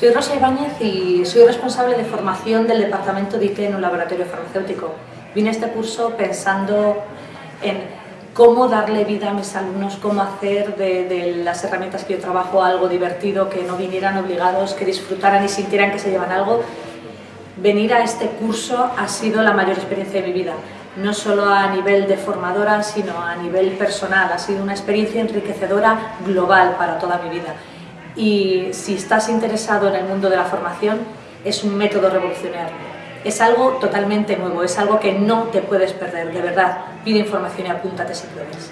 Soy Rosa Ibáñez y soy responsable de formación del departamento de IT en un laboratorio farmacéutico. Vine a este curso pensando en cómo darle vida a mis alumnos, cómo hacer de, de, las herramientas que yo trabajo algo divertido, que no vinieran obligados, que disfrutaran y sintieran que se llevan algo. Venir a este curso ha sido la mayor experiencia de mi vida, no solo a nivel de formadora, sino a nivel personal. Ha sido una experiencia enriquecedora global para toda mi vida y si estás interesado en el mundo de la formación, es un método revolucionario. Es algo totalmente nuevo, es algo que no te puedes perder, de verdad. Pide información y apúntate si puedes.